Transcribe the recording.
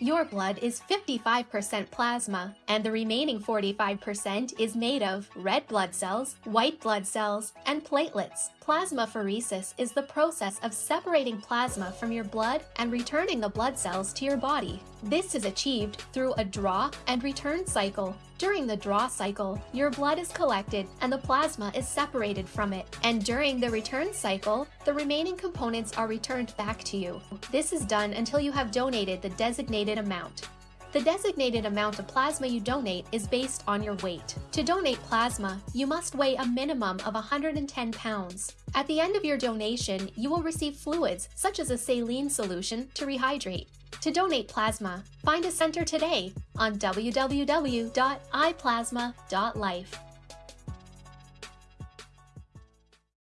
Your blood is 55% plasma, and the remaining 45% is made of red blood cells, white blood cells, and platelets. Plasmapheresis is the process of separating plasma from your blood and returning the blood cells to your body. This is achieved through a draw and return cycle. During the draw cycle, your blood is collected and the plasma is separated from it. And during the return cycle, the remaining components are returned back to you. This is done until you have donated the designated amount. The designated amount of plasma you donate is based on your weight. To donate plasma, you must weigh a minimum of 110 pounds. At the end of your donation, you will receive fluids such as a saline solution to rehydrate. To donate plasma, find a center today on www.iplasma.life.